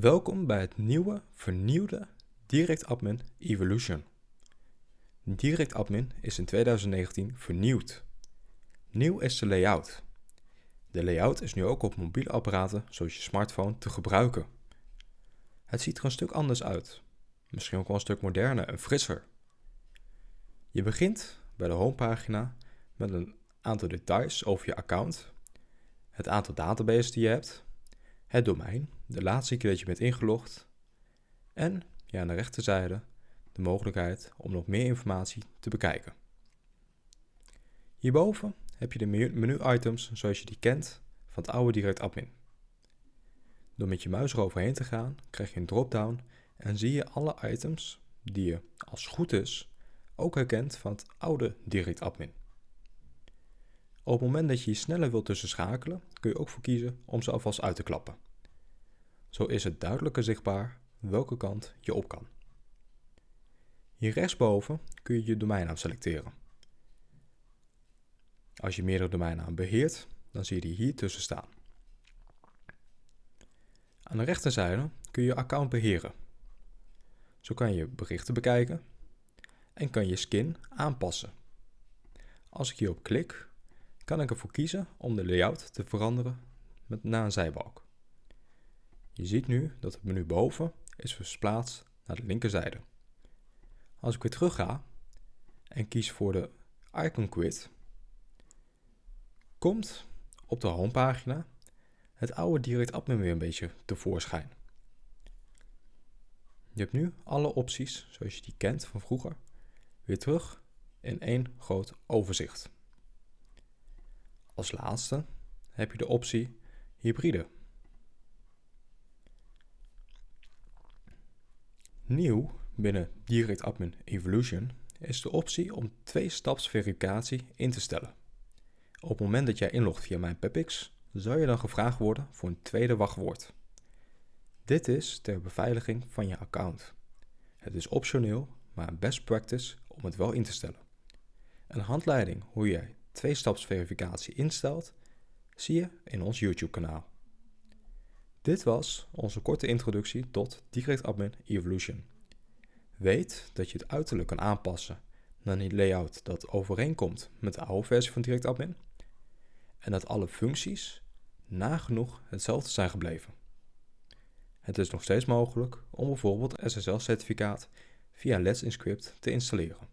Welkom bij het nieuwe, vernieuwde DirectAdmin Evolution. DirectAdmin is in 2019 vernieuwd. Nieuw is de layout. De layout is nu ook op mobiele apparaten zoals je smartphone te gebruiken. Het ziet er een stuk anders uit. Misschien ook wel een stuk moderner en frisser. Je begint bij de homepagina met een aantal details over je account, het aantal databases die je hebt, het domein, de laatste keer dat je bent ingelogd en ja, aan de rechterzijde de mogelijkheid om nog meer informatie te bekijken. Hierboven heb je de menu-items zoals je die kent van het oude Direct Admin. Door met je muis eroverheen te gaan, krijg je een drop-down en zie je alle items die je, als goed is, ook herkent van het oude Direct Admin. Op het moment dat je je sneller wilt tussen schakelen, kun je ook voor kiezen om ze alvast uit te klappen. Zo is het duidelijker zichtbaar welke kant je op kan. Hier rechtsboven kun je je domeinnaam selecteren. Als je meerdere domeinnamen beheert, dan zie je die hier tussen staan. Aan de rechterzijde kun je je account beheren. Zo kan je berichten bekijken en kan je skin aanpassen. Als ik hierop klik, kan ik ervoor kiezen om de layout te veranderen met naar een zijbalk. Je ziet nu dat het menu boven is versplaatst naar de linkerzijde. Als ik weer terug ga en kies voor de Icon Quit, komt op de homepagina het oude Direct Admin weer een beetje tevoorschijn. Je hebt nu alle opties zoals je die kent van vroeger weer terug in één groot overzicht. Als laatste heb je de optie hybride. Nieuw binnen Direct Admin Evolution is de optie om twee-staps verificatie in te stellen. Op het moment dat jij inlogt via mijn PepX, zal je dan gevraagd worden voor een tweede wachtwoord. Dit is ter beveiliging van je account. Het is optioneel, maar een best practice om het wel in te stellen. Een handleiding hoe jij twee-staps verificatie instelt, zie je in ons YouTube kanaal. Dit was onze korte introductie tot Direct Admin Evolution. Weet dat je het uiterlijk kan aanpassen naar een layout dat overeenkomt met de oude versie van Direct Admin en dat alle functies nagenoeg hetzelfde zijn gebleven. Het is nog steeds mogelijk om bijvoorbeeld SSL-certificaat via Let's Encrypt te installeren.